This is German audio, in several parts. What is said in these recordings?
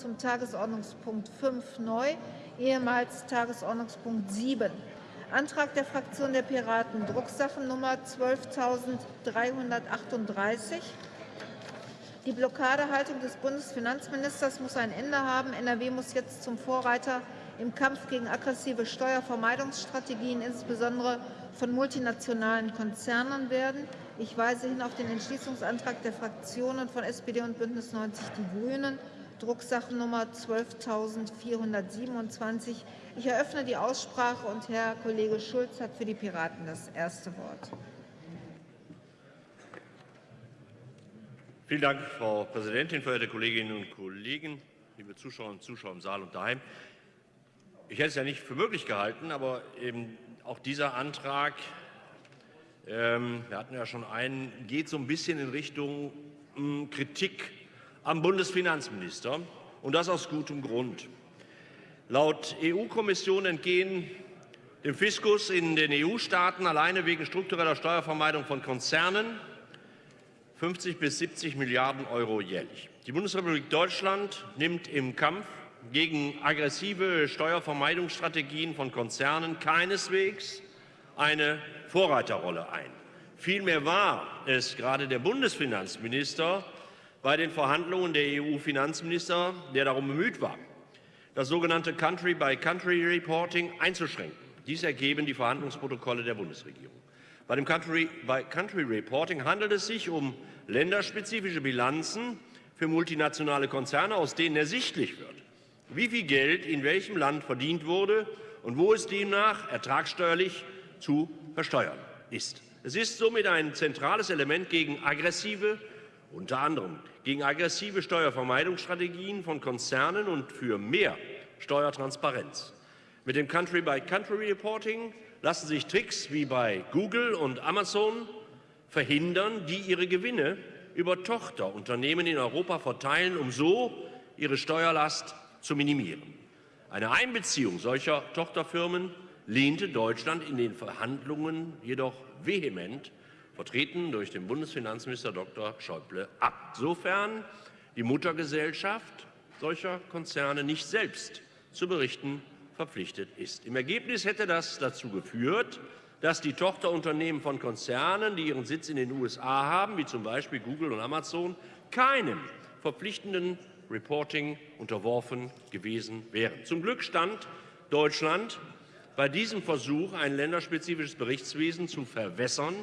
zum Tagesordnungspunkt 5 neu, ehemals Tagesordnungspunkt 7. Antrag der Fraktion der Piraten, Drucksachennummer 12.338. Die Blockadehaltung des Bundesfinanzministers muss ein Ende haben. NRW muss jetzt zum Vorreiter im Kampf gegen aggressive Steuervermeidungsstrategien, insbesondere von multinationalen Konzernen werden. Ich weise hin auf den Entschließungsantrag der Fraktionen von SPD und Bündnis 90 Die Grünen, Drucksachennummer 12.427. Ich eröffne die Aussprache und Herr Kollege Schulz hat für die Piraten das erste Wort. Vielen Dank, Frau Präsidentin, verehrte Kolleginnen und Kollegen, liebe Zuschauerinnen und Zuschauer im Saal und daheim. Ich hätte es ja nicht für möglich gehalten, aber eben auch dieser Antrag, ähm, wir hatten ja schon einen, geht so ein bisschen in Richtung mh, hm, Kritik am Bundesfinanzminister und das aus gutem Grund. Laut EU-Kommission entgehen dem Fiskus in den EU-Staaten alleine wegen struktureller Steuervermeidung von Konzernen 50 bis 70 Milliarden Euro jährlich. Die Bundesrepublik Deutschland nimmt im Kampf gegen aggressive Steuervermeidungsstrategien von Konzernen keineswegs eine Vorreiterrolle ein. Vielmehr war es gerade der Bundesfinanzminister bei den Verhandlungen der EU-Finanzminister, der darum bemüht war, das sogenannte Country-by-Country-Reporting einzuschränken. Dies ergeben die Verhandlungsprotokolle der Bundesregierung. Bei dem Country-by-Country-Reporting handelt es sich um länderspezifische Bilanzen für multinationale Konzerne, aus denen ersichtlich wird, wie viel Geld in welchem Land verdient wurde und wo es demnach ertragssteuerlich zu versteuern ist. Es ist somit ein zentrales Element gegen aggressive, unter anderem gegen aggressive Steuervermeidungsstrategien von Konzernen und für mehr Steuertransparenz. Mit dem Country-by-Country-Reporting lassen sich Tricks wie bei Google und Amazon verhindern, die ihre Gewinne über Tochterunternehmen in Europa verteilen, um so ihre Steuerlast zu minimieren. Eine Einbeziehung solcher Tochterfirmen lehnte Deutschland in den Verhandlungen jedoch vehement, vertreten durch den Bundesfinanzminister Dr. Schäuble, ab. Sofern die Muttergesellschaft solcher Konzerne nicht selbst zu berichten verpflichtet ist. Im Ergebnis hätte das dazu geführt, dass die Tochterunternehmen von Konzernen, die ihren Sitz in den USA haben, wie zum Beispiel Google und Amazon, keinem verpflichtenden Reporting unterworfen gewesen wären. Zum Glück stand Deutschland bei diesem Versuch, ein länderspezifisches Berichtswesen zu verwässern,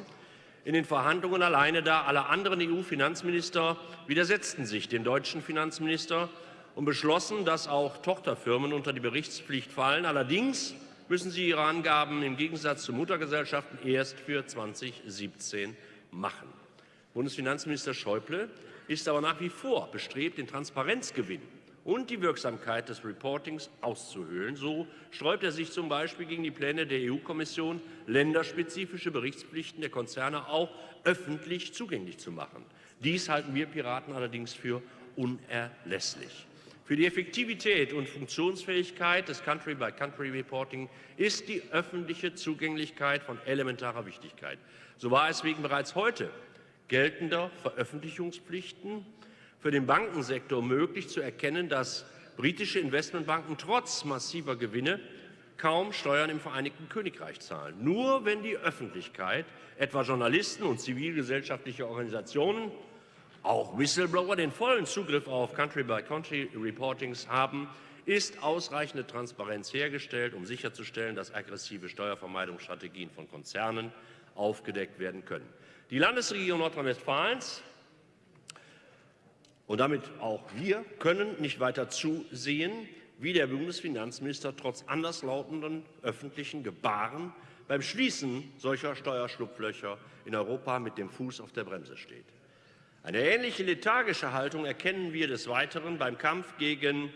in den Verhandlungen alleine da. Alle anderen EU-Finanzminister widersetzten sich dem deutschen Finanzminister und beschlossen, dass auch Tochterfirmen unter die Berichtspflicht fallen. Allerdings müssen sie ihre Angaben im Gegensatz zu Muttergesellschaften erst für 2017 machen. Bundesfinanzminister Schäuble ist aber nach wie vor bestrebt, den Transparenzgewinn und die Wirksamkeit des Reportings auszuhöhlen. So sträubt er sich zum Beispiel gegen die Pläne der EU-Kommission, länderspezifische Berichtspflichten der Konzerne auch öffentlich zugänglich zu machen. Dies halten wir Piraten allerdings für unerlässlich. Für die Effektivität und Funktionsfähigkeit des Country-by-Country-Reporting ist die öffentliche Zugänglichkeit von elementarer Wichtigkeit. So war es wegen bereits heute geltender Veröffentlichungspflichten für den Bankensektor möglich zu erkennen, dass britische Investmentbanken trotz massiver Gewinne kaum Steuern im Vereinigten Königreich zahlen. Nur wenn die Öffentlichkeit, etwa Journalisten und zivilgesellschaftliche Organisationen, auch Whistleblower den vollen Zugriff auf Country-by-Country-Reportings haben, ist ausreichende Transparenz hergestellt, um sicherzustellen, dass aggressive Steuervermeidungsstrategien von Konzernen aufgedeckt werden können. Die Landesregierung Nordrhein-Westfalens und damit auch wir können nicht weiter zusehen, wie der Bundesfinanzminister trotz anderslautenden öffentlichen Gebaren beim Schließen solcher Steuerschlupflöcher in Europa mit dem Fuß auf der Bremse steht. Eine ähnliche lethargische Haltung erkennen wir des Weiteren beim Kampf gegen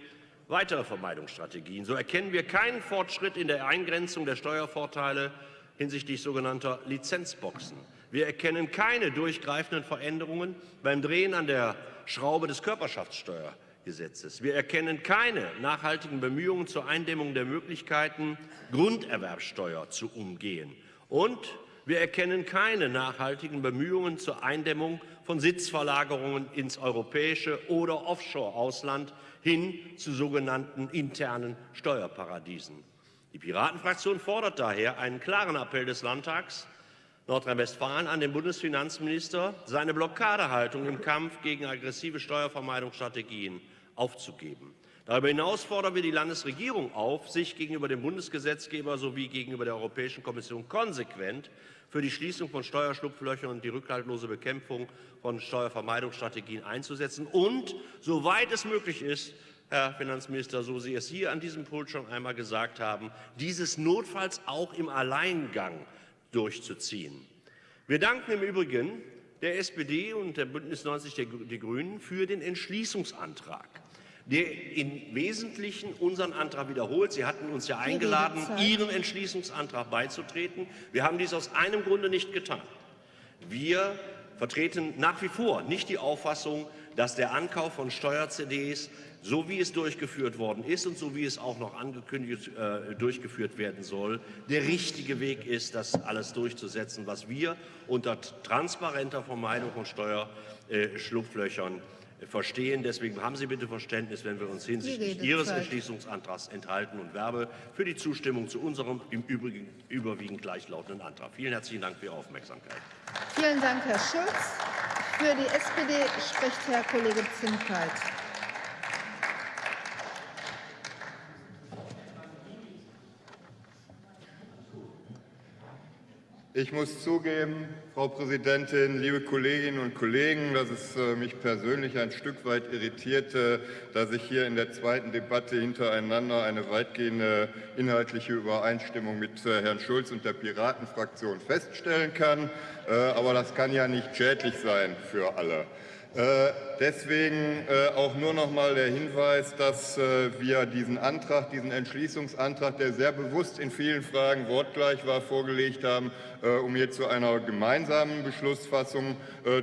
weitere Vermeidungsstrategien. So erkennen wir keinen Fortschritt in der Eingrenzung der Steuervorteile hinsichtlich sogenannter Lizenzboxen. Wir erkennen keine durchgreifenden Veränderungen beim Drehen an der Schraube des Körperschaftssteuergesetzes. Wir erkennen keine nachhaltigen Bemühungen zur Eindämmung der Möglichkeiten, Grunderwerbsteuer zu umgehen. Und Wir erkennen keine nachhaltigen Bemühungen zur Eindämmung von Sitzverlagerungen ins europäische oder Offshore-Ausland hin zu sogenannten internen Steuerparadiesen. Die Piratenfraktion fordert daher einen klaren Appell des Landtags Nordrhein-Westfalen an den Bundesfinanzminister, seine Blockadehaltung im Kampf gegen aggressive Steuervermeidungsstrategien aufzugeben. Darüber hinaus fordern wir die Landesregierung auf, sich gegenüber dem Bundesgesetzgeber sowie gegenüber der Europäischen Kommission konsequent für die Schließung von Steuerschlupflöchern und die rückhaltlose Bekämpfung von Steuervermeidungsstrategien einzusetzen und, soweit es möglich ist, Herr Finanzminister, so Sie es hier an diesem Pult schon einmal gesagt haben, dieses notfalls auch im Alleingang durchzuziehen. Wir danken im Übrigen der SPD und der Bündnis 90 Die Grünen für den Entschließungsantrag der im Wesentlichen unseren Antrag wiederholt. Sie hatten uns ja eingeladen, Ihrem Entschließungsantrag beizutreten. Wir haben dies aus einem Grunde nicht getan. Wir vertreten nach wie vor nicht die Auffassung, dass der Ankauf von Steuer-CDs, so wie es durchgeführt worden ist und so wie es auch noch angekündigt äh, durchgeführt werden soll, der richtige Weg ist, das alles durchzusetzen, was wir unter transparenter Vermeidung von Steuerschlupflöchern verstehen. Deswegen haben Sie bitte Verständnis, wenn wir uns hinsichtlich Ihres Entschließungsantrags enthalten und werbe für die Zustimmung zu unserem im Übrigen überwiegend gleichlautenden Antrag. Vielen herzlichen Dank für Ihre Aufmerksamkeit. Vielen Dank, Herr Schulz. Für die SPD spricht Herr Kollege Zimkeit. Ich muss zugeben, Frau Präsidentin, liebe Kolleginnen und Kollegen, dass es äh, mich persönlich ein Stück weit irritierte, dass ich hier in der zweiten Debatte hintereinander eine weitgehende inhaltliche Übereinstimmung mit äh, Herrn Schulz und der Piratenfraktion feststellen kann. Äh, aber das kann ja nicht schädlich sein für alle. Äh, deswegen äh, auch nur noch mal der Hinweis, dass äh, wir diesen Antrag, diesen Entschließungsantrag, der sehr bewusst in vielen Fragen wortgleich war, vorgelegt haben, um hier zu einer gemeinsamen Beschlussfassung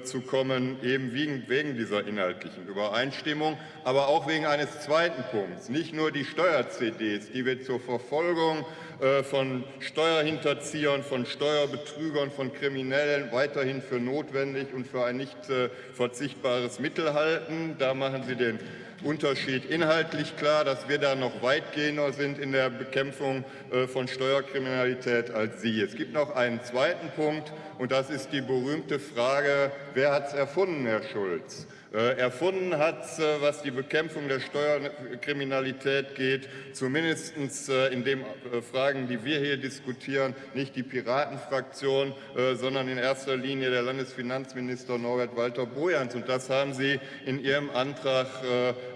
zu kommen, eben wegen dieser inhaltlichen Übereinstimmung, aber auch wegen eines zweiten Punkts. Nicht nur die Steuer-CDs, die wir zur Verfolgung äh, von Steuerhinterziehern, von Steuerbetrügern, von Kriminellen weiterhin für notwendig und für ein nicht äh, verzichtbares Mittel halten. Da machen Sie den Unterschied inhaltlich klar, dass wir da noch weitgehender sind in der Bekämpfung äh, von Steuerkriminalität als Sie. Es gibt noch einen zweiten Punkt, und das ist die berühmte Frage, wer hat es erfunden, Herr Schulz? Äh, erfunden hat, äh, was die Bekämpfung der Steuerkriminalität geht, zumindest äh, in den Fragen, die wir hier diskutieren, nicht die Piratenfraktion, sondern in erster Linie der Landesfinanzminister Norbert Walter Bojans. Und das haben Sie in Ihrem Antrag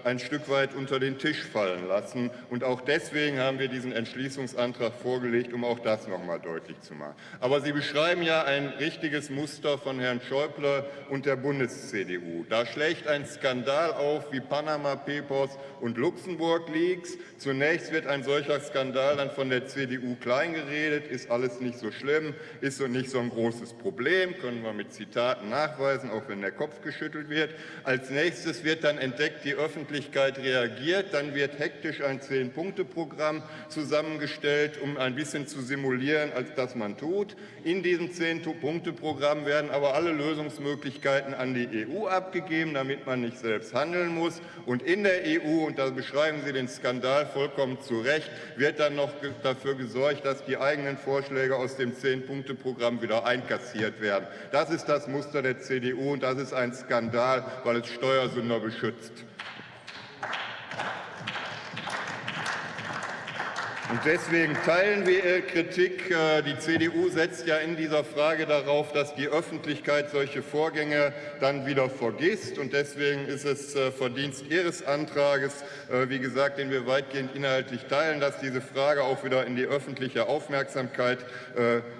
ein Stück weit unter den Tisch fallen lassen. Und auch deswegen haben wir diesen Entschließungsantrag vorgelegt, um auch das noch einmal deutlich zu machen. Aber Sie beschreiben ja ein richtiges Muster von Herrn Schäuble und der Bundes-CDU. Da schlägt ein Skandal auf wie Panama Papers und Luxemburg Leaks. Zunächst wird ein solcher Skandal dann von der CDU kleingeredet, ist alles nicht so schlimm, ist so nicht so ein großes Problem, können wir mit Zitaten nachweisen, auch wenn der Kopf geschüttelt wird. Als nächstes wird dann entdeckt, die Öffentlichkeit reagiert, dann wird hektisch ein Zehn-Punkte-Programm zusammengestellt, um ein bisschen zu simulieren, als das man tut. In diesem Zehn-Punkte-Programm werden aber alle Lösungsmöglichkeiten an die EU abgegeben damit man nicht selbst handeln muss. Und in der EU, und da beschreiben Sie den Skandal vollkommen zu Recht, wird dann noch dafür gesorgt, dass die eigenen Vorschläge aus dem Zehn-Punkte-Programm wieder einkassiert werden. Das ist das Muster der CDU, und das ist ein Skandal, weil es Steuersünder beschützt. Und deswegen teilen wir Ihre Kritik. Äh, die CDU setzt ja in dieser Frage darauf, dass die Öffentlichkeit solche Vorgänge dann wieder vergisst. Und deswegen ist es äh, Verdienst Ihres Antrages, äh, wie gesagt, den wir weitgehend inhaltlich teilen, dass diese Frage auch wieder in die öffentliche Aufmerksamkeit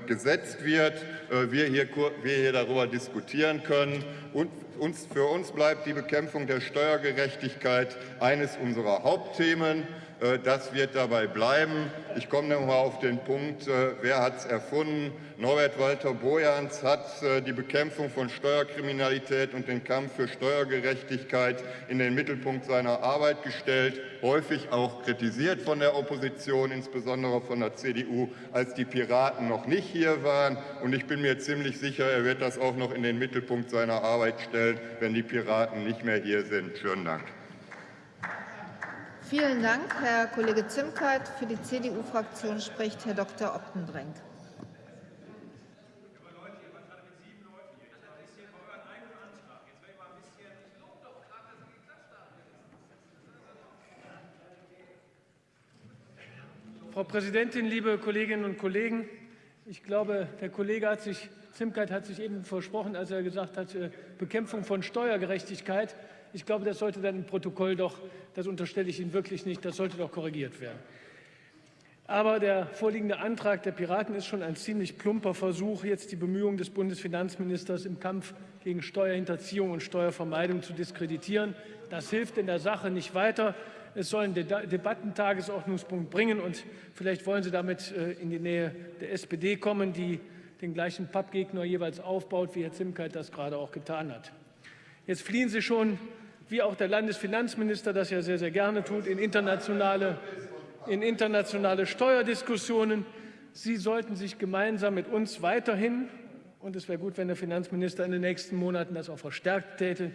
gesetzt wird, wir hier, wir hier darüber diskutieren können und uns, für uns bleibt die Bekämpfung der Steuergerechtigkeit eines unserer Hauptthemen. Äh, das wird dabei bleiben. Ich komme noch mal auf den Punkt, äh, wer hat es erfunden? Norbert Walter Bojans hat äh, die Bekämpfung von Steuerkriminalität und den Kampf für Steuergerechtigkeit in den Mittelpunkt seiner Arbeit gestellt, häufig auch kritisiert von der Opposition, insbesondere von der CDU, als die Piraten noch nicht hier waren. Und ich bin mir ziemlich sicher, er wird das auch noch in den Mittelpunkt seiner Arbeit stellen, wenn die Piraten nicht mehr hier sind. Schönen Dank. Vielen Dank, Herr Kollege Zimkeit. Für die CDU-Fraktion spricht Herr Dr. Optenbrink. Frau Präsidentin, liebe Kolleginnen und Kollegen! Ich glaube, der Kollege hat sich, Zimkeit hat sich eben versprochen, als er gesagt hat, äh, Bekämpfung von Steuergerechtigkeit. Ich glaube, das sollte dann im Protokoll doch, das unterstelle ich Ihnen wirklich nicht, das sollte doch korrigiert werden. Aber der vorliegende Antrag der Piraten ist schon ein ziemlich plumper Versuch, jetzt die Bemühungen des Bundesfinanzministers im Kampf gegen Steuerhinterziehung und Steuervermeidung zu diskreditieren. Das hilft in der Sache nicht weiter. Es soll einen Debattentagesordnungspunkt bringen, und vielleicht wollen Sie damit äh, in die Nähe der SPD kommen, die den gleichen Pappgegner jeweils aufbaut, wie Herr Zimkeit das gerade auch getan hat. Jetzt fliehen Sie schon wie auch der Landesfinanzminister das ja sehr, sehr gerne tut, in internationale, in internationale Steuerdiskussionen. Sie sollten sich gemeinsam mit uns weiterhin, und es wäre gut, wenn der Finanzminister in den nächsten Monaten das auch verstärkt täte,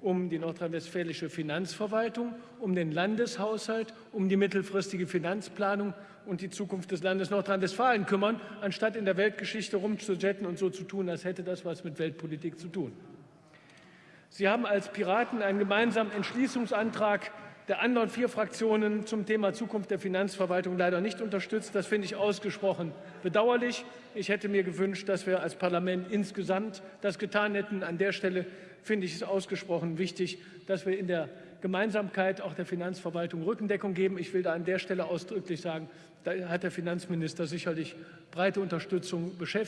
um die nordrhein-westfälische Finanzverwaltung, um den Landeshaushalt, um die mittelfristige Finanzplanung und die Zukunft des Landes Nordrhein-Westfalen kümmern, anstatt in der Weltgeschichte rumzujetten und so zu tun, als hätte das was mit Weltpolitik zu tun. Sie haben als Piraten einen gemeinsamen Entschließungsantrag der anderen vier Fraktionen zum Thema Zukunft der Finanzverwaltung leider nicht unterstützt. Das finde ich ausgesprochen bedauerlich. Ich hätte mir gewünscht, dass wir als Parlament insgesamt das getan hätten. An der Stelle finde ich es ausgesprochen wichtig, dass wir in der Gemeinsamkeit auch der Finanzverwaltung Rückendeckung geben. Ich will da an der Stelle ausdrücklich sagen, da hat der Finanzminister sicherlich breite Unterstützung äh,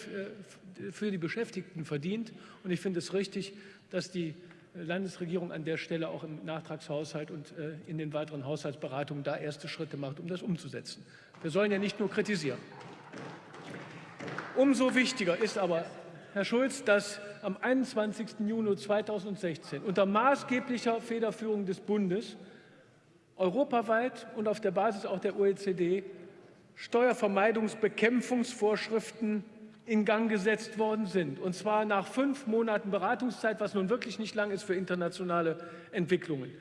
für die Beschäftigten verdient. Und ich finde es richtig, dass die Landesregierung an der Stelle auch im Nachtragshaushalt und äh, in den weiteren Haushaltsberatungen da erste Schritte macht, um das umzusetzen. Wir sollen ja nicht nur kritisieren. Umso wichtiger ist aber, Herr Schulz, dass am 21. Juni 2016 unter maßgeblicher Federführung des Bundes europaweit und auf der Basis auch der OECD Steuervermeidungsbekämpfungsvorschriften in Gang gesetzt worden sind. Und zwar nach fünf Monaten Beratungszeit, was nun wirklich nicht lang ist für internationale Entwicklungen.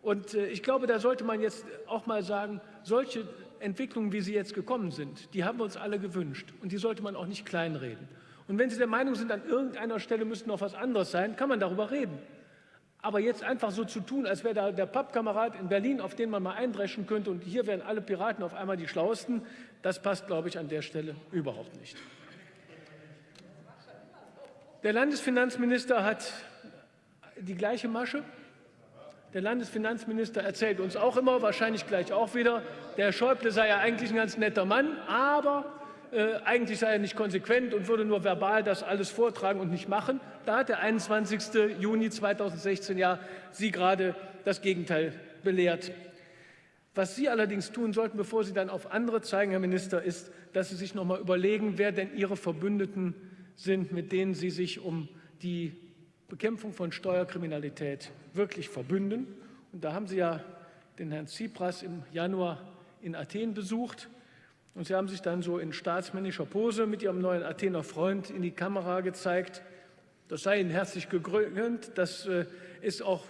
Und äh, ich glaube, da sollte man jetzt auch mal sagen, solche Entwicklungen, wie sie jetzt gekommen sind, die haben wir uns alle gewünscht. Und die sollte man auch nicht kleinreden. Und wenn Sie der Meinung sind, an irgendeiner Stelle müsste noch was anderes sein, kann man darüber reden. Aber jetzt einfach so zu tun, als wäre da der Pappkamerad in Berlin, auf den man mal eindreschen könnte und hier wären alle Piraten auf einmal die Schlauesten, das passt, glaube ich, an der Stelle überhaupt nicht. Der Landesfinanzminister hat die gleiche Masche. Der Landesfinanzminister erzählt uns auch immer, wahrscheinlich gleich auch wieder, der Herr Schäuble sei ja eigentlich ein ganz netter Mann, aber äh, eigentlich sei er nicht konsequent und würde nur verbal das alles vortragen und nicht machen. Da hat der 21. Juni 2016 ja Sie gerade das Gegenteil belehrt. Was Sie allerdings tun sollten, bevor Sie dann auf andere zeigen, Herr Minister, ist, dass Sie sich noch mal überlegen, wer denn Ihre Verbündeten sind, mit denen Sie sich um die Bekämpfung von Steuerkriminalität wirklich verbünden. Und da haben Sie ja den Herrn Tsipras im Januar in Athen besucht. Und Sie haben sich dann so in staatsmännischer Pose mit Ihrem neuen Athener Freund in die Kamera gezeigt. Das sei Ihnen herzlich gegönnt. Das äh, ist auch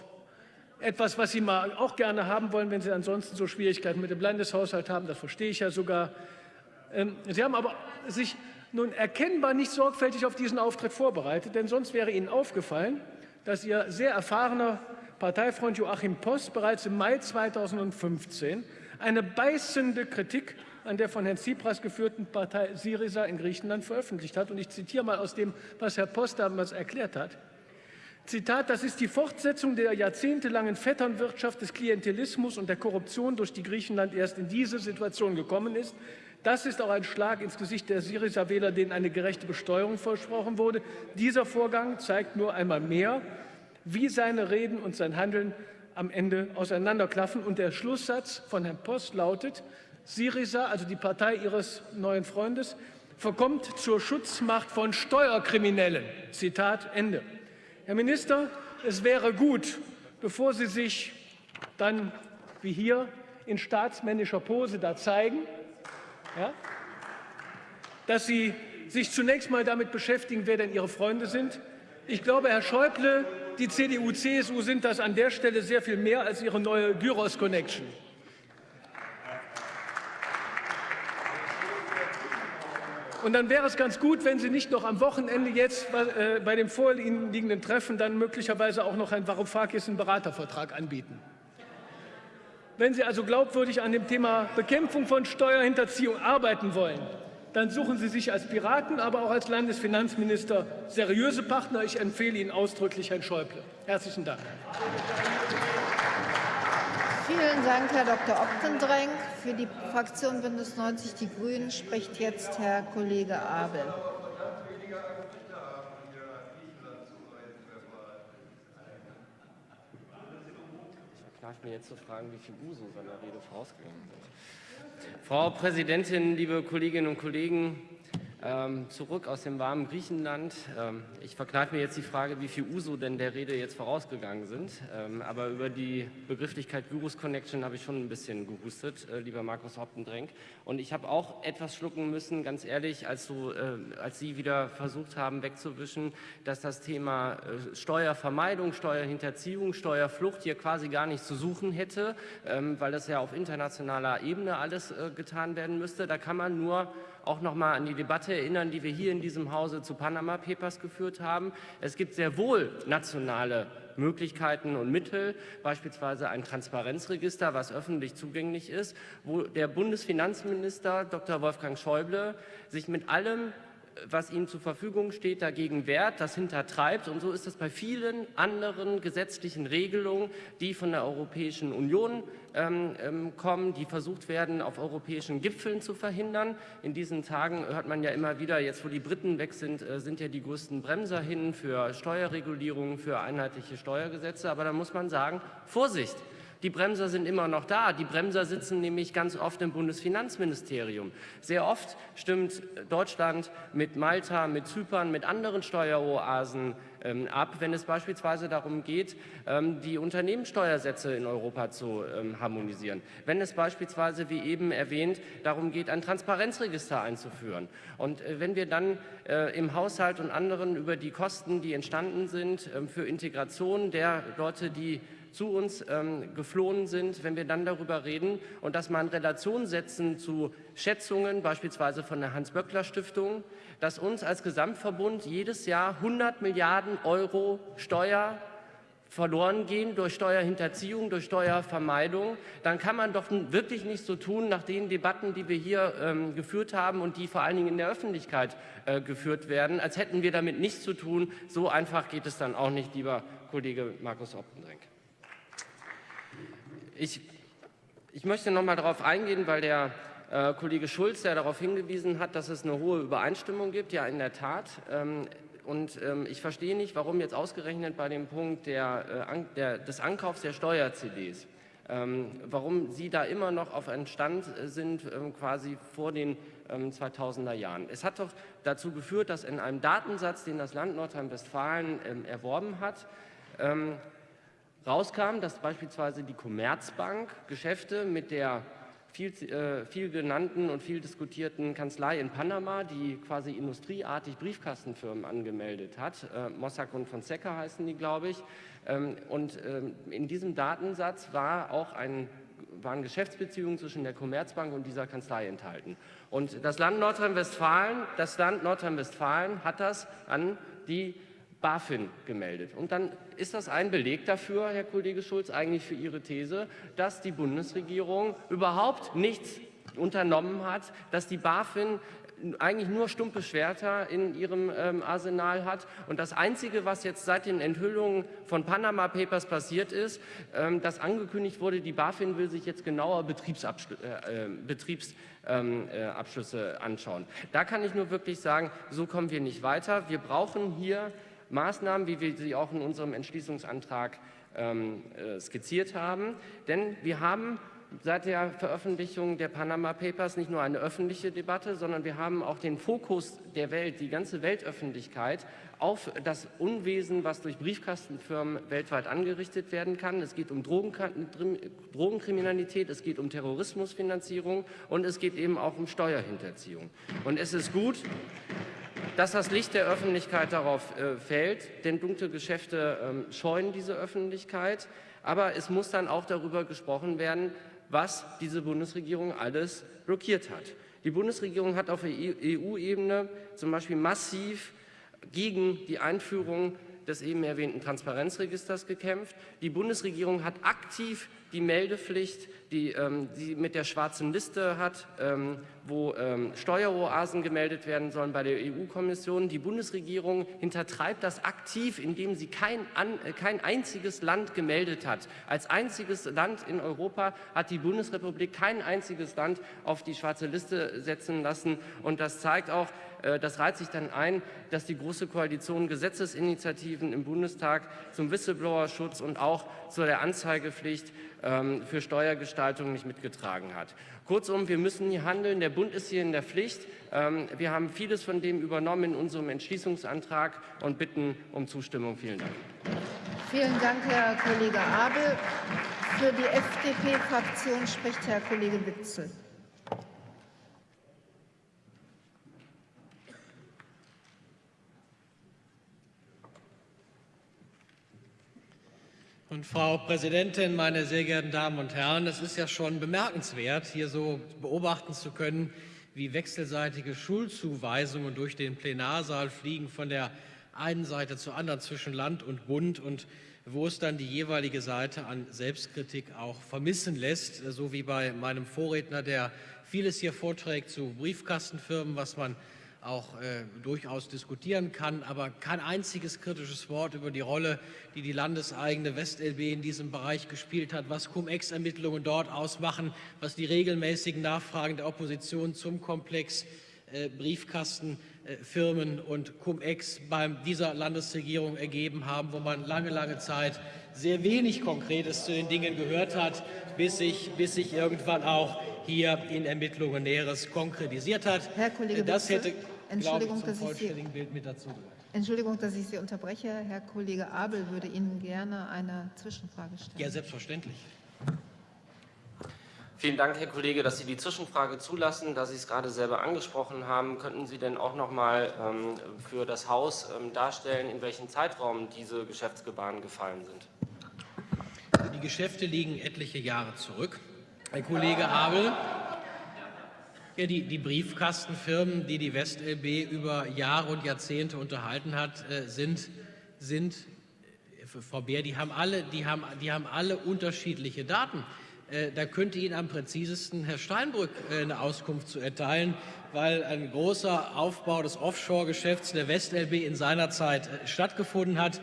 etwas, was Sie mal auch gerne haben wollen, wenn Sie ansonsten so Schwierigkeiten mit dem Landeshaushalt haben. Das verstehe ich ja sogar. Ähm, Sie haben aber sich nun erkennbar nicht sorgfältig auf diesen Auftritt vorbereitet, denn sonst wäre Ihnen aufgefallen, dass Ihr sehr erfahrener Parteifreund Joachim Post bereits im Mai 2015 eine beißende Kritik an der von Herrn Tsipras geführten Partei Syriza in Griechenland veröffentlicht hat. Und ich zitiere mal aus dem, was Herr Post damals erklärt hat. Zitat, das ist die Fortsetzung der jahrzehntelangen Vetternwirtschaft des Klientelismus und der Korruption, durch die Griechenland erst in diese Situation gekommen ist. Das ist auch ein Schlag ins Gesicht der Syriza-Wähler, denen eine gerechte Besteuerung versprochen wurde. Dieser Vorgang zeigt nur einmal mehr, wie seine Reden und sein Handeln am Ende auseinanderklaffen. Und der Schlusssatz von Herrn Post lautet, Syriza, also die Partei Ihres neuen Freundes, verkommt zur Schutzmacht von Steuerkriminellen. Zitat Ende. Herr Minister, es wäre gut, bevor Sie sich dann wie hier in staatsmännischer Pose da zeigen, ja, dass Sie sich zunächst mal damit beschäftigen, wer denn Ihre Freunde sind. Ich glaube, Herr Schäuble, die CDU, CSU sind das an der Stelle sehr viel mehr als Ihre neue Gyros-Connection. Und dann wäre es ganz gut, wenn Sie nicht noch am Wochenende jetzt bei, äh, bei dem vorliegenden Treffen dann möglicherweise auch noch ein Varoufakis einen Beratervertrag anbieten. Wenn Sie also glaubwürdig an dem Thema Bekämpfung von Steuerhinterziehung arbeiten wollen, dann suchen Sie sich als Piraten, aber auch als Landesfinanzminister seriöse Partner. Ich empfehle Ihnen ausdrücklich Herrn Schäuble. Herzlichen Dank. Vielen Dank, Herr Dr. Optendrenk. Für die Fraktion Bündnis 90 Die Grünen spricht jetzt Herr Kollege Abel. Ich kneife mir jetzt zu fragen, wie viel Uso seiner Rede vorausgegangen sind. Frau Präsidentin, liebe Kolleginnen und Kollegen! Ähm, zurück aus dem warmen Griechenland. Ähm, ich verkneife mir jetzt die Frage, wie viel Uso denn der Rede jetzt vorausgegangen sind. Ähm, aber über die Begrifflichkeit Virus Connection habe ich schon ein bisschen gehustet, äh, lieber Markus Hoptendrenk. Und ich habe auch etwas schlucken müssen, ganz ehrlich, als, du, äh, als Sie wieder versucht haben wegzuwischen, dass das Thema äh, Steuervermeidung, Steuerhinterziehung, Steuerflucht hier quasi gar nicht zu suchen hätte, ähm, weil das ja auf internationaler Ebene alles äh, getan werden müsste. Da kann man nur auch noch mal an die Debatte erinnern, die wir hier in diesem Hause zu Panama Papers geführt haben. Es gibt sehr wohl nationale Möglichkeiten und Mittel, beispielsweise ein Transparenzregister, was öffentlich zugänglich ist, wo der Bundesfinanzminister Dr. Wolfgang Schäuble sich mit allem was ihnen zur Verfügung steht, dagegen wehrt, das hintertreibt. Und so ist es bei vielen anderen gesetzlichen Regelungen, die von der Europäischen Union ähm, ähm, kommen, die versucht werden, auf europäischen Gipfeln zu verhindern. In diesen Tagen hört man ja immer wieder, jetzt wo die Briten weg sind, äh, sind ja die größten Bremser hin für Steuerregulierungen, für einheitliche Steuergesetze. Aber da muss man sagen, Vorsicht! Die Bremser sind immer noch da. Die Bremser sitzen nämlich ganz oft im Bundesfinanzministerium. Sehr oft stimmt Deutschland mit Malta, mit Zypern, mit anderen Steueroasen ähm, ab, wenn es beispielsweise darum geht, ähm, die Unternehmenssteuersätze in Europa zu ähm, harmonisieren. Wenn es beispielsweise, wie eben erwähnt, darum geht, ein Transparenzregister einzuführen. Und äh, wenn wir dann äh, im Haushalt und anderen über die Kosten, die entstanden sind, für Integration der Leute, die zu uns ähm, geflohen sind, wenn wir dann darüber reden und das mal in Relation setzen zu Schätzungen, beispielsweise von der Hans-Böckler-Stiftung, dass uns als Gesamtverbund jedes Jahr 100 Milliarden Euro Steuer verloren gehen durch Steuerhinterziehung, durch Steuervermeidung, dann kann man doch wirklich nicht so tun, nach den Debatten, die wir hier ähm, geführt haben und die vor allen Dingen in der Öffentlichkeit äh, geführt werden, als hätten wir damit nichts zu tun. So einfach geht es dann auch nicht, lieber Kollege Markus Optendrenk. Ich, ich möchte noch mal darauf eingehen, weil der äh, Kollege Schulz ja darauf hingewiesen hat, dass es eine hohe Übereinstimmung gibt. Ja, in der Tat. Ähm, und ähm, ich verstehe nicht, warum jetzt ausgerechnet bei dem Punkt der, äh, der, des Ankaufs der Steuer-CDs, ähm, warum Sie da immer noch auf einem Stand sind, ähm, quasi vor den 2000er ähm, Jahren. Es hat doch dazu geführt, dass in einem Datensatz, den das Land Nordrhein-Westfalen ähm, erworben hat, rauskam, dass beispielsweise die Commerzbank Geschäfte mit der viel, äh, viel genannten und viel diskutierten Kanzlei in Panama, die quasi industrieartig Briefkastenfirmen angemeldet hat. Äh, Mossack und Fonseca heißen die, glaube ich. Ähm, und ähm, in diesem Datensatz war auch ein waren Geschäftsbeziehungen zwischen der Commerzbank und dieser Kanzlei enthalten. Und das Land Nordrhein-Westfalen, das Land Nordrhein-Westfalen hat das an die BaFin gemeldet. Und dann ist das ein Beleg dafür, Herr Kollege Schulz, eigentlich für Ihre These, dass die Bundesregierung überhaupt nichts unternommen hat, dass die BaFin eigentlich nur stumpe Schwerter in ihrem ähm, Arsenal hat. Und das Einzige, was jetzt seit den Enthüllungen von Panama Papers passiert ist, ähm, dass angekündigt wurde, die BaFin will sich jetzt genauer Betriebsabschlüsse, äh, äh, Betriebs, ähm, äh, anschauen. Da kann ich nur wirklich sagen, so kommen wir nicht weiter. Wir brauchen hier Maßnahmen, wie wir sie auch in unserem Entschließungsantrag ähm, äh, skizziert haben. Denn wir haben seit der Veröffentlichung der Panama Papers nicht nur eine öffentliche Debatte, sondern wir haben auch den Fokus der Welt, die ganze Weltöffentlichkeit auf das Unwesen, was durch Briefkastenfirmen weltweit angerichtet werden kann. Es geht um Drogenkriminalität, es geht um Terrorismusfinanzierung und es geht eben auch um Steuerhinterziehung. Und es ist gut, dass das Licht der Öffentlichkeit darauf äh, fällt, denn dunkle Geschäfte ähm, scheuen diese Öffentlichkeit. Aber es muss dann auch darüber gesprochen werden, was diese Bundesregierung alles blockiert hat. Die Bundesregierung hat auf EU-Ebene zum Beispiel massiv gegen die Einführung des eben erwähnten Transparenzregisters gekämpft. Die Bundesregierung hat aktiv die Meldepflicht, die ähm, sie mit der schwarzen Liste hat, ähm, wo ähm, Steueroasen gemeldet werden sollen bei der EU-Kommission. Die Bundesregierung hintertreibt das aktiv, indem sie kein, an, äh, kein einziges Land gemeldet hat. Als einziges Land in Europa hat die Bundesrepublik kein einziges Land auf die schwarze Liste setzen lassen. Und das zeigt auch, äh, das reiht sich dann ein, dass die Große Koalition Gesetzesinitiativen im Bundestag zum Whistleblower-Schutz und auch zu der Anzeigepflicht für Steuergestaltung nicht mitgetragen hat. Kurzum, wir müssen hier handeln. Der Bund ist hier in der Pflicht. Ähm, wir haben vieles von dem übernommen in unserem Entschließungsantrag und bitten um Zustimmung. Vielen Dank. Vielen Dank, Herr Kollege Abel. Für die FDP-Fraktion spricht Herr Kollege Witzel. Und Frau Präsidentin, meine sehr geehrten Damen und Herren, es ist ja schon bemerkenswert, hier so beobachten zu können, wie wechselseitige Schulzuweisungen durch den Plenarsaal fliegen von der einen Seite zur anderen zwischen Land und Bund und wo es dann die jeweilige Seite an Selbstkritik auch vermissen lässt, so wie bei meinem Vorredner, der vieles hier vorträgt zu Briefkastenfirmen, was man auch äh, durchaus diskutieren kann, aber kein einziges kritisches Wort über die Rolle, die die landeseigene WestLB in diesem Bereich gespielt hat, was Cum-Ex-Ermittlungen dort ausmachen, was die regelmäßigen Nachfragen der Opposition zum Komplex äh, Briefkastenfirmen äh, und Cum-Ex bei dieser Landesregierung ergeben haben, wo man lange, lange Zeit sehr wenig Konkretes zu den Dingen gehört hat, bis sich, bis sich irgendwann auch hier in Ermittlungen Näheres konkretisiert hat. Herr Kollege das hätte Entschuldigung, ich, dass ich Sie, Entschuldigung, dass ich Sie unterbreche. Herr Kollege Abel würde Ihnen gerne eine Zwischenfrage stellen. Ja, selbstverständlich. Vielen Dank, Herr Kollege, dass Sie die Zwischenfrage zulassen. Da Sie es gerade selber angesprochen haben, könnten Sie denn auch noch mal ähm, für das Haus ähm, darstellen, in welchem Zeitraum diese Geschäftsgebaren gefallen sind? Die Geschäfte liegen etliche Jahre zurück. Herr Kollege Abel, ja, die, die, Briefkastenfirmen, die die WestLB über Jahre und Jahrzehnte unterhalten hat, äh, sind, sind äh, Frau Beer, die haben alle, die haben, die haben alle unterschiedliche Daten. Äh, da könnte Ihnen am präzisesten Herr Steinbrück eine Auskunft zu erteilen, weil ein großer Aufbau des Offshore-Geschäfts der WestLB in seiner Zeit stattgefunden hat.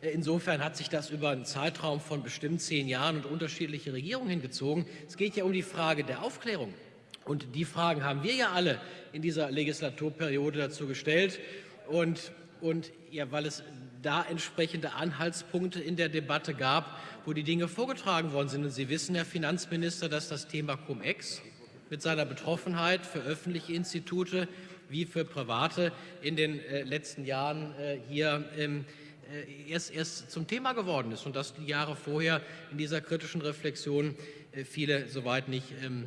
Insofern hat sich das über einen Zeitraum von bestimmt zehn Jahren und unterschiedliche Regierungen hingezogen. Es geht ja um die Frage der Aufklärung. Und die Fragen haben wir ja alle in dieser Legislaturperiode dazu gestellt. Und, und ja, weil es da entsprechende Anhaltspunkte in der Debatte gab, wo die Dinge vorgetragen worden sind. Und Sie wissen, Herr Finanzminister, dass das Thema Cum-Ex mit seiner Betroffenheit für öffentliche Institute wie für private in den äh, letzten Jahren äh, hier ähm, äh, erst, erst zum Thema geworden ist und dass die Jahre vorher in dieser kritischen Reflexion viele soweit nicht ähm,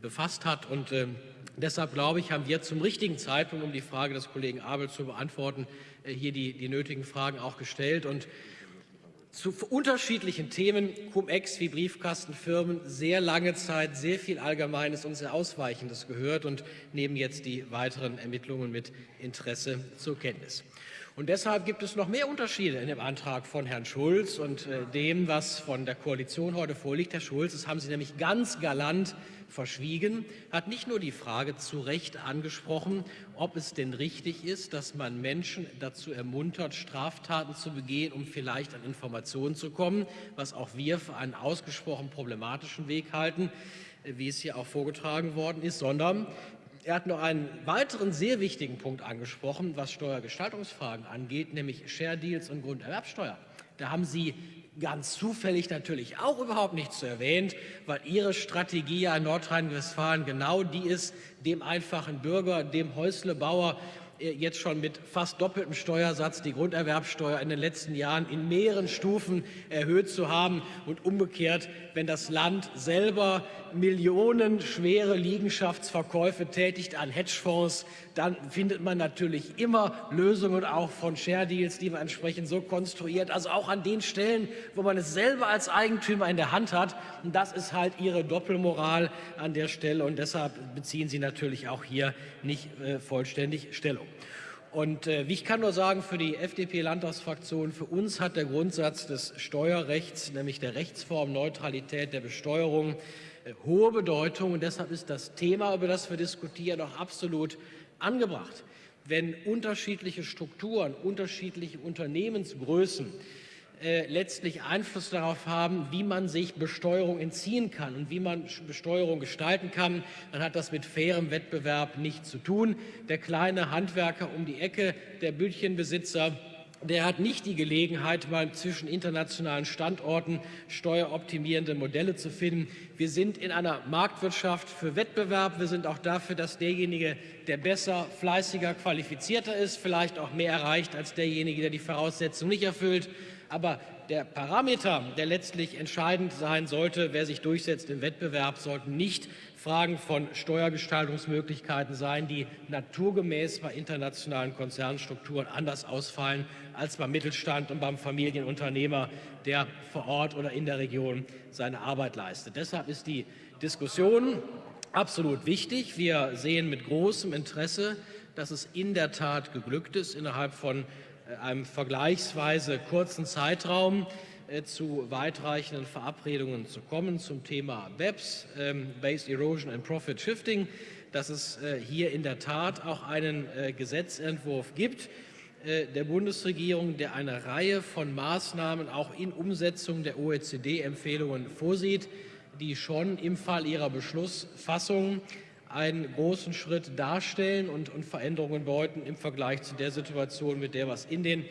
befasst hat. Und ähm, deshalb glaube ich, haben wir zum richtigen Zeitpunkt, um die Frage des Kollegen Abel zu beantworten, äh, hier die, die nötigen Fragen auch gestellt. Und zu unterschiedlichen Themen, Cum-Ex wie Briefkastenfirmen, sehr lange Zeit sehr viel Allgemeines und sehr Ausweichendes gehört und nehmen jetzt die weiteren Ermittlungen mit Interesse zur Kenntnis. Und deshalb gibt es noch mehr Unterschiede in dem Antrag von Herrn Schulz und äh, dem, was von der Koalition heute vorliegt. Herr Schulz, das haben Sie nämlich ganz galant verschwiegen, hat nicht nur die Frage zu Recht angesprochen, ob es denn richtig ist, dass man Menschen dazu ermuntert, Straftaten zu begehen, um vielleicht an Informationen zu kommen, was auch wir für einen ausgesprochen problematischen Weg halten, wie es hier auch vorgetragen worden ist, sondern Er hat noch einen weiteren sehr wichtigen Punkt angesprochen, was Steuergestaltungsfragen angeht, nämlich Share Deals und Grunderwerbsteuer. Da haben Sie ganz zufällig natürlich auch überhaupt nichts erwähnt, weil Ihre Strategie in Nordrhein-Westfalen genau die ist, dem einfachen Bürger, dem Häuslebauer äh, jetzt schon mit fast doppeltem Steuersatz die Grunderwerbsteuer in den letzten Jahren in mehreren Stufen erhöht zu haben und umgekehrt, wenn das Land selber millionenschwere Liegenschaftsverkäufe tätigt an Hedgefonds, dann findet man natürlich immer Lösungen auch von Share Deals, die man entsprechend so konstruiert, also auch an den Stellen, wo man es selber als Eigentümer in der Hand hat. Und das ist halt Ihre Doppelmoral an der Stelle und deshalb beziehen Sie natürlich auch hier nicht äh, vollständig Stellung. Und äh, ich kann nur sagen, für die FDP-Landtagsfraktion, für uns hat der Grundsatz des Steuerrechts, nämlich der Rechtsformneutralität der Besteuerung, äh, hohe Bedeutung. Und deshalb ist das Thema, über das wir diskutieren, auch absolut angebracht. Wenn unterschiedliche Strukturen, unterschiedliche Unternehmensgrößen äh, letztlich Einfluss darauf haben, wie man sich Besteuerung entziehen kann und wie man Besteuerung gestalten kann, dann hat das mit fairem Wettbewerb nichts zu tun. Der kleine Handwerker um die Ecke, der Bütchenbesitzer, der hat nicht die Gelegenheit, mal zwischen internationalen Standorten steueroptimierende Modelle zu finden. Wir sind in einer Marktwirtschaft für Wettbewerb. Wir sind auch dafür, dass derjenige, der besser, fleißiger, qualifizierter ist, vielleicht auch mehr erreicht als derjenige, der die Voraussetzungen nicht erfüllt. Aber der Parameter, der letztlich entscheidend sein sollte, wer sich durchsetzt im Wettbewerb, sollten nicht Fragen von Steuergestaltungsmöglichkeiten sein, die naturgemäß bei internationalen Konzernstrukturen anders ausfallen als beim Mittelstand und beim Familienunternehmer, der vor Ort oder in der Region seine Arbeit leistet. Deshalb ist die Diskussion absolut wichtig. Wir sehen mit großem Interesse, dass es in der Tat geglückt ist, innerhalb von einem vergleichsweise kurzen Zeitraum äh, zu weitreichenden Verabredungen zu kommen zum Thema BEPS, ähm, Base Erosion and Profit Shifting, dass es äh, hier in der Tat auch einen Gesetzentwurf gibt der Bundesregierung, der eine Reihe von Maßnahmen auch in Umsetzung der OECD-Empfehlungen vorsieht, die schon im Fall ihrer Beschlussfassung einen großen Schritt darstellen und, und Veränderungen bedeuten im Vergleich zu der Situation, mit der wir es in den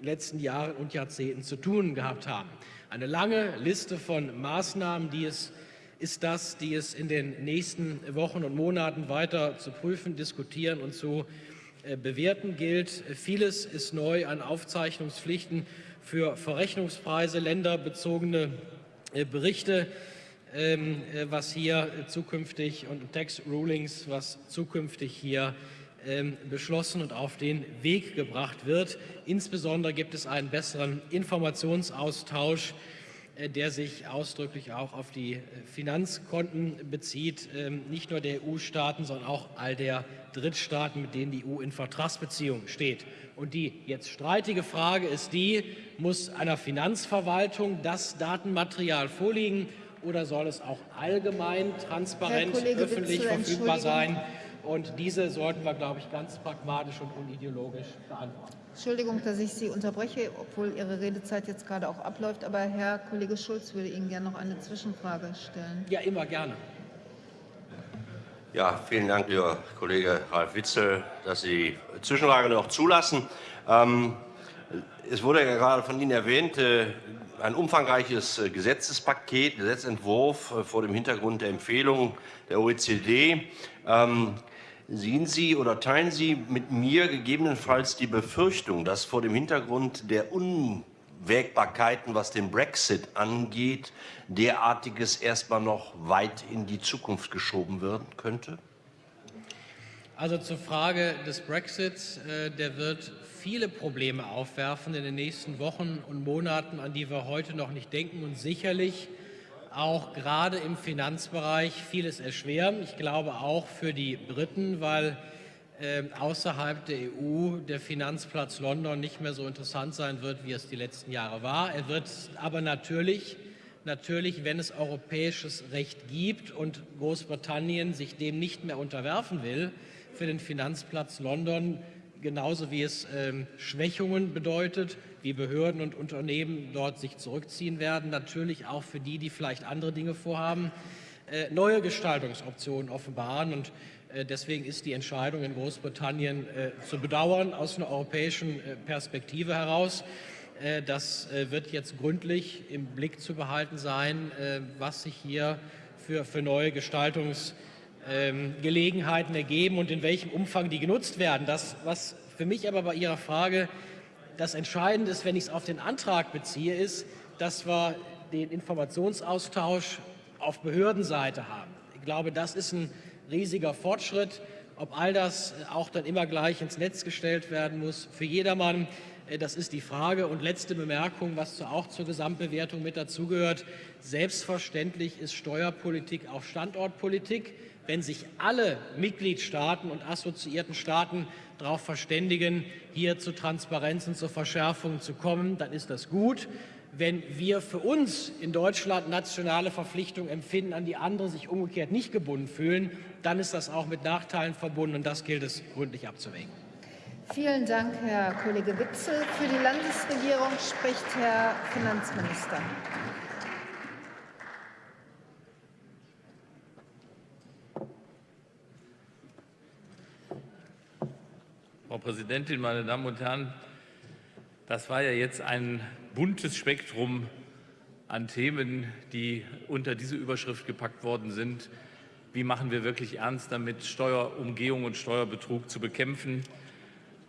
letzten Jahren und Jahrzehnten zu tun gehabt haben. Eine lange Liste von Maßnahmen, die es ist das, die es in den nächsten Wochen und Monaten weiter zu prüfen, diskutieren und zu äh, bewerten gilt. Vieles ist neu an Aufzeichnungspflichten für Verrechnungspreise, länderbezogene äh, Berichte, was hier zukünftig und Tax Rulings, was zukünftig hier ähm, beschlossen und auf den Weg gebracht wird. Insbesondere gibt es einen besseren Informationsaustausch, äh, der sich ausdrücklich auch auf die äh, Finanzkonten bezieht, ähm, nicht nur der EU-Staaten, sondern auch all der Drittstaaten, mit denen die EU in Vertragsbeziehungen steht. Und die jetzt streitige Frage ist die, muss einer Finanzverwaltung das Datenmaterial vorliegen oder soll es auch allgemein, transparent, öffentlich verfügbar sein? Und diese sollten wir, glaube ich, ganz pragmatisch und unideologisch beantworten. Entschuldigung, dass ich Sie unterbreche, obwohl Ihre Redezeit jetzt gerade auch abläuft. Aber Herr Kollege Schulz würde Ihnen gerne noch eine Zwischenfrage stellen. Ja, immer gerne. Ja, vielen Dank, lieber Kollege Ralf Witzel, dass Sie Zwischenfrage noch zulassen. Ähm, es wurde ja gerade von Ihnen erwähnt, äh, ein umfangreiches äh, Gesetzespaket, Gesetzentwurf äh, vor dem Hintergrund der Empfehlungen der OECD. Ähm, sehen Sie oder teilen Sie mit mir gegebenenfalls die Befürchtung, dass vor dem Hintergrund der Unwägbarkeiten, was den Brexit angeht, derartiges erstmal noch weit in die Zukunft geschoben werden könnte? Also zur Frage des Brexits, äh, der wird viele Probleme aufwerfen in den nächsten Wochen und Monaten, an die wir heute noch nicht denken und sicherlich auch gerade im Finanzbereich vieles erschweren. Ich glaube auch für die Briten, weil äh, außerhalb der EU der Finanzplatz London nicht mehr so interessant sein wird, wie es die letzten Jahre war. Er wird aber natürlich, natürlich, wenn es europäisches Recht gibt und Großbritannien sich dem nicht mehr unterwerfen will, für den Finanzplatz London, genauso wie es ähm, Schwächungen bedeutet, wie Behörden und Unternehmen dort sich zurückziehen werden, natürlich auch für die, die vielleicht andere Dinge vorhaben, äh, neue Gestaltungsoptionen offenbaren. Und Äh, deswegen ist die Entscheidung in Großbritannien äh, zu bedauern aus einer europäischen äh, Perspektive heraus. Das wird jetzt gründlich im Blick zu behalten sein, was sich hier für, für neue Gestaltungsgelegenheiten ergeben und in welchem Umfang die genutzt werden. Das, was für mich aber bei Ihrer Frage das Entscheidende ist, wenn ich es auf den Antrag beziehe, ist, dass wir den Informationsaustausch auf Behördenseite haben. Ich glaube, das ist ein riesiger Fortschritt. Ob all das auch dann immer gleich ins Netz gestellt werden muss für jedermann, äh, das ist die Frage. Und letzte Bemerkung, was auch zur Gesamtbewertung mit dazugehört. Selbstverständlich ist Steuerpolitik auch Standortpolitik. Wenn sich alle Mitgliedstaaten und assoziierten Staaten darauf verständigen, hier zu Transparenz und zur Verschärfung zu kommen, dann ist das gut wenn wir für uns in Deutschland nationale Verpflichtungen empfinden, an die andere sich umgekehrt nicht gebunden fühlen, dann ist das auch mit Nachteilen verbunden, und das gilt es gründlich abzuwägen. Vielen Dank, Herr Kollege Witzel. Für die Landesregierung spricht Herr Finanzminister. Präsidentin, meine Damen und Herren! Das war ja jetzt ein buntes Spektrum an Themen, die unter diese Überschrift gepackt worden sind. Wie machen wir wirklich ernst damit, Steuerumgehung und Steuerbetrug zu bekämpfen?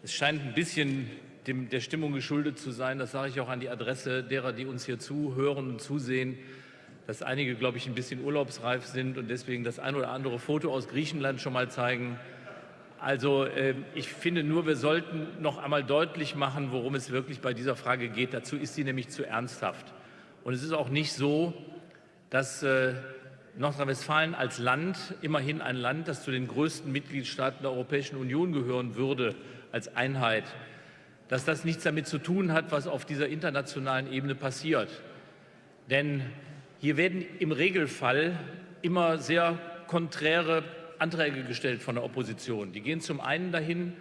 Es scheint ein bisschen dem, der Stimmung geschuldet zu sein, das sage ich auch an die Adresse derer, die uns hier zuhören und zusehen, dass einige, glaube ich, ein bisschen urlaubsreif sind und deswegen das ein oder andere Foto aus Griechenland schon mal zeigen. Also äh, ich finde nur, wir sollten noch einmal deutlich machen, worum es wirklich bei dieser Frage geht. Dazu ist sie nämlich zu ernsthaft. Und es ist auch nicht so, dass äh, Nordrhein-Westfalen als Land, immerhin ein Land, das zu den größten Mitgliedstaaten der Europäischen Union gehören würde, als Einheit, dass das nichts damit zu tun hat, was auf dieser internationalen Ebene passiert. Denn hier werden im Regelfall immer sehr konträre Anträge gestellt von der Opposition. Die gehen zum einen dahin,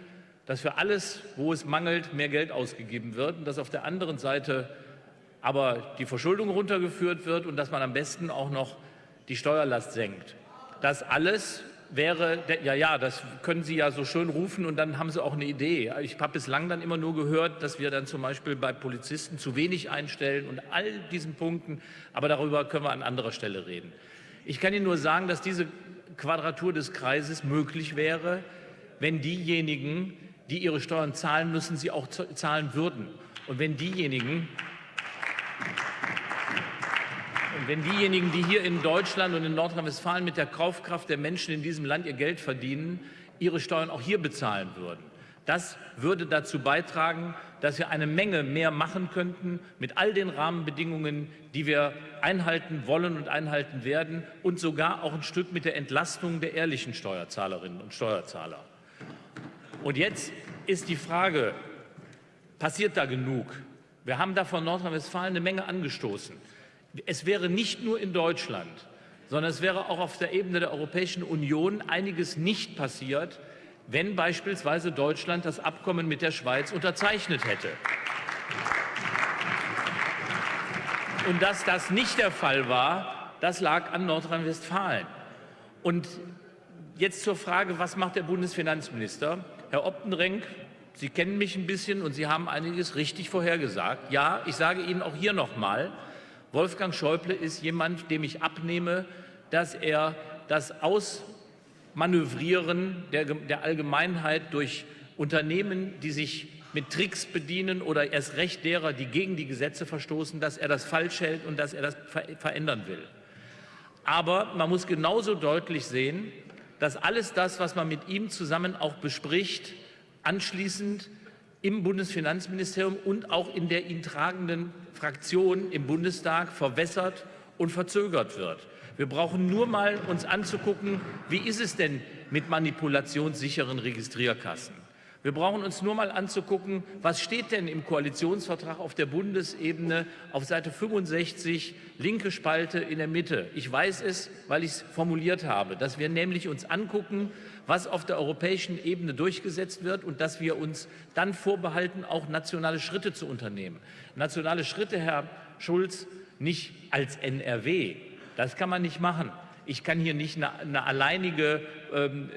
dass für alles, wo es mangelt, mehr Geld ausgegeben wird und dass auf der anderen Seite aber die Verschuldung runtergeführt wird und dass man am besten auch noch die Steuerlast senkt. Das alles wäre, ja, ja, das können Sie ja so schön rufen und dann haben Sie auch eine Idee. Ich habe bislang dann immer nur gehört, dass wir dann zum Beispiel bei Polizisten zu wenig einstellen und all diesen Punkten, aber darüber können wir an anderer Stelle reden. Ich kann Ihnen nur sagen, dass diese Quadratur des Kreises möglich wäre, wenn diejenigen, die ihre Steuern zahlen müssen, sie auch zahlen würden. Und wenn diejenigen, und wenn diejenigen, die hier in Deutschland und in Nordrhein-Westfalen mit der Kaufkraft der Menschen in diesem Land ihr Geld verdienen, ihre Steuern auch hier bezahlen würden. Das würde dazu beitragen, dass wir eine Menge mehr machen könnten mit all den Rahmenbedingungen, die wir einhalten wollen und einhalten werden und sogar auch ein Stück mit der Entlastung der ehrlichen Steuerzahlerinnen und Steuerzahler. Und jetzt ist die Frage, passiert da genug? Wir haben da von Nordrhein-Westfalen eine Menge angestoßen. Es wäre nicht nur in Deutschland, sondern es wäre auch auf der Ebene der Europäischen Union einiges nicht passiert, wenn beispielsweise Deutschland das Abkommen mit der Schweiz unterzeichnet hätte. Und dass das nicht der Fall war, das lag an Nordrhein-Westfalen. Und jetzt zur Frage, was macht der Bundesfinanzminister? Herr Optenrenk, Sie kennen mich ein bisschen und Sie haben einiges richtig vorhergesagt. Ja, ich sage Ihnen auch hier noch mal, Wolfgang Schäuble ist jemand, dem ich abnehme, dass er das aus Manövrieren der, der Allgemeinheit durch Unternehmen, die sich mit Tricks bedienen oder erst recht derer, die gegen die Gesetze verstoßen, dass er das falsch hält und dass er das verändern will. Aber man muss genauso deutlich sehen, dass alles das, was man mit ihm zusammen auch bespricht, anschließend im Bundesfinanzministerium und auch in der ihn tragenden Fraktion im Bundestag verwässert und verzögert wird. Wir brauchen nur mal uns anzugucken, wie ist es denn mit manipulationssicheren Registrierkassen? Wir brauchen uns nur mal anzugucken, was steht denn im Koalitionsvertrag auf der Bundesebene auf Seite 65, linke Spalte in der Mitte. Ich weiß es, weil ich es formuliert habe, dass wir nämlich uns angucken, was auf der europäischen Ebene durchgesetzt wird und dass wir uns dann vorbehalten, auch nationale Schritte zu unternehmen. Nationale Schritte, Herr Schulz, nicht als NRW, das kann man nicht machen. Ich kann hier nicht eine, eine alleinige ähm,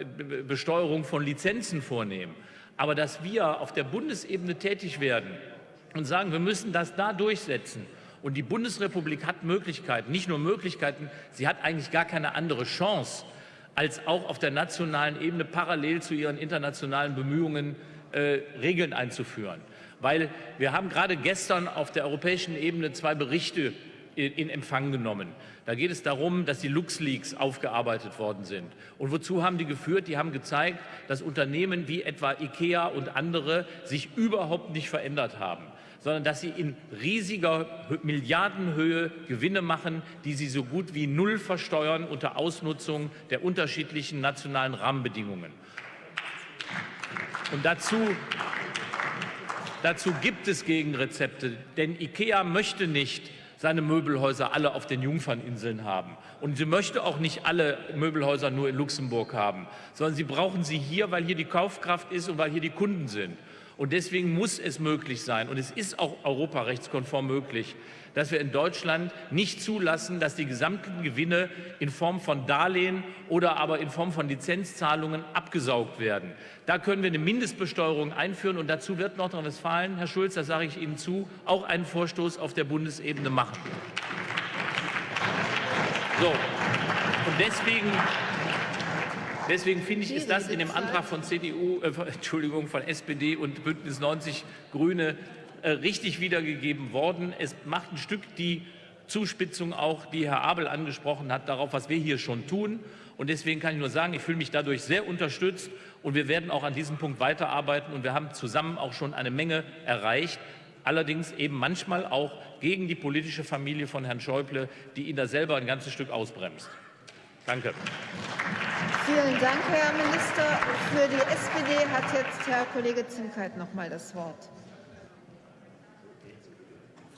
Besteuerung von Lizenzen vornehmen. Aber dass wir auf der Bundesebene tätig werden und sagen, wir müssen das da durchsetzen, und die Bundesrepublik hat Möglichkeiten, nicht nur Möglichkeiten, sie hat eigentlich gar keine andere Chance, als auch auf der nationalen Ebene parallel zu ihren internationalen Bemühungen äh, Regeln einzuführen. Weil wir haben gerade gestern auf der europäischen Ebene zwei Berichte in, Empfang genommen. Da geht es darum, dass die LuxLeaks aufgearbeitet worden sind. Und wozu haben die geführt? Die haben gezeigt, dass Unternehmen wie etwa IKEA und andere sich überhaupt nicht verändert haben sondern dass sie in riesiger Milliardenhöhe Gewinne machen, die sie so gut wie null versteuern unter Ausnutzung der unterschiedlichen nationalen Rahmenbedingungen. Und dazu, dazu gibt es Gegenrezepte, denn IKEA möchte nicht seine Möbelhäuser alle auf den Jungferninseln haben. Und sie möchte auch nicht alle Möbelhäuser nur in Luxemburg haben, sondern sie brauchen sie hier, weil hier die Kaufkraft ist und weil hier die Kunden sind. Und deswegen muss es möglich sein, und es ist auch europarechtskonform möglich, dass wir in Deutschland nicht zulassen, dass die gesamten Gewinne in Form von Darlehen oder aber in Form von Lizenzzahlungen abgesaugt werden. Da können wir eine Mindestbesteuerung einführen und dazu wird Nordrhein-Westfalen, Herr Schulz, das sage ich Ihnen zu, auch einen Vorstoß auf der Bundesebene machen. So. Und deswegen Deswegen finde ich, ist das in dem Antrag von CDU, äh, Entschuldigung, von SPD und Bündnis 90 Grüne äh, richtig wiedergegeben worden. Es macht ein Stück die Zuspitzung auch, die Herr Abel angesprochen hat, darauf, was wir hier schon tun. Und deswegen kann ich nur sagen, ich fühle mich dadurch sehr unterstützt und wir werden auch an diesem Punkt weiterarbeiten und wir haben zusammen auch schon eine Menge erreicht. Allerdings eben manchmal auch gegen die politische Familie von Herrn Schäuble, die ihn da selber ein ganzes Stück ausbremst. Danke. Vielen Dank, Herr Minister. Für die SPD hat jetzt Herr Kollege Zimkeit noch mal das Wort.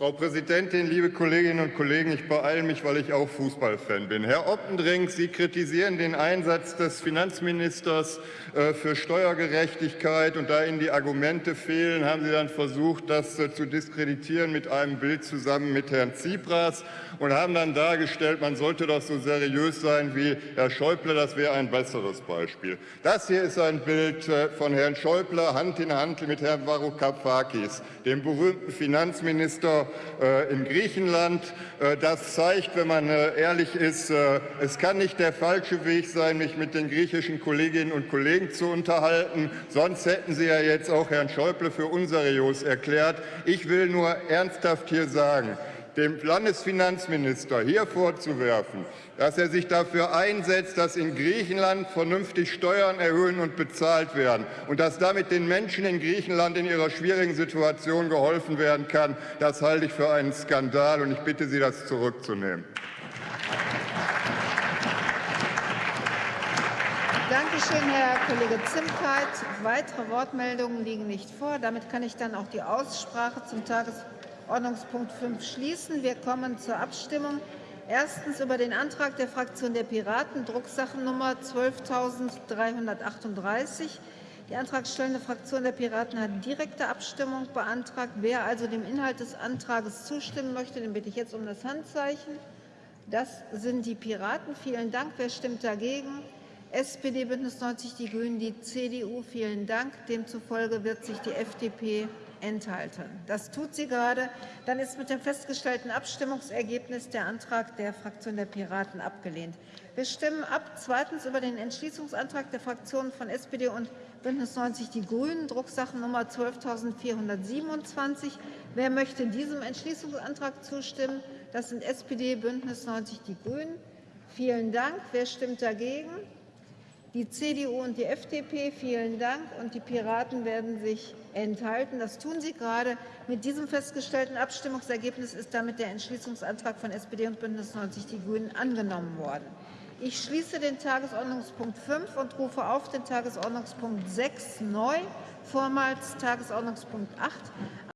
Frau Präsidentin, liebe Kolleginnen und Kollegen! Ich beeile mich, weil ich auch Fußballfan bin. Herr Oppendrink, Sie kritisieren den Einsatz des Finanzministers äh, für Steuergerechtigkeit. Und da Ihnen die Argumente fehlen, haben Sie dann versucht, das äh, zu diskreditieren mit einem Bild zusammen mit Herrn Tsipras und haben dann dargestellt, man sollte doch so seriös sein wie Herr Schäuble. Das wäre ein besseres Beispiel. Das hier ist ein Bild äh, von Herrn Schäuble Hand in Hand mit Herrn Varoufakis, dem berühmten Finanzminister in Griechenland. Äh, das zeigt, wenn man äh, ehrlich ist, es kann nicht der falsche Weg sein, mich mit den griechischen Kolleginnen und Kollegen zu unterhalten. Sonst hätten Sie ja jetzt auch Herrn Schäuble für unseriös erklärt. Ich will nur ernsthaft hier sagen, dem Landesfinanzminister hier vorzuwerfen, dass er sich dafür einsetzt, dass in Griechenland vernünftig Steuern erhöhen und bezahlt werden und dass damit den Menschen in Griechenland in ihrer schwierigen Situation geholfen werden kann, das halte ich für einen Skandal, und ich bitte Sie, das zurückzunehmen. Danke schön, Herr Kollege Zimkeit. Weitere Wortmeldungen liegen nicht vor. Damit kann ich dann auch die Aussprache zum Tagesordnungspunkt 5 schließen. Wir kommen zur Abstimmung. Erstens über den Antrag der Fraktion der Piraten, Drucksachennummer 12.338. Die antragstellende Fraktion der Piraten hat direkte Abstimmung beantragt. Wer also dem Inhalt des Antrags zustimmen möchte, den bitte ich jetzt um das Handzeichen. Das sind die Piraten. Vielen Dank. Wer stimmt dagegen? SPD, Bündnis 90, die Grünen, die CDU. Vielen Dank. Demzufolge wird sich die FDP enthalten. Das tut sie gerade. Dann ist mit dem festgestellten Abstimmungsergebnis der Antrag der Fraktion der Piraten abgelehnt. Wir stimmen ab zweitens über den Entschließungsantrag der Fraktionen von SPD und Bündnis 90 Die Grünen, Drucksachennummer 12.427. Wer möchte diesem Entschließungsantrag zustimmen? Das sind SPD, Bündnis 90 Die Grünen. Vielen Dank. Wer stimmt dagegen? Die CDU und die FDP, vielen Dank. Und die Piraten werden sich enthalten. Das tun sie gerade. Mit diesem festgestellten Abstimmungsergebnis ist damit der Entschließungsantrag von SPD und Bündnis 90 Die Grünen angenommen worden. Ich schließe den Tagesordnungspunkt 5 und rufe auf den Tagesordnungspunkt 6 neu, vormals Tagesordnungspunkt 8.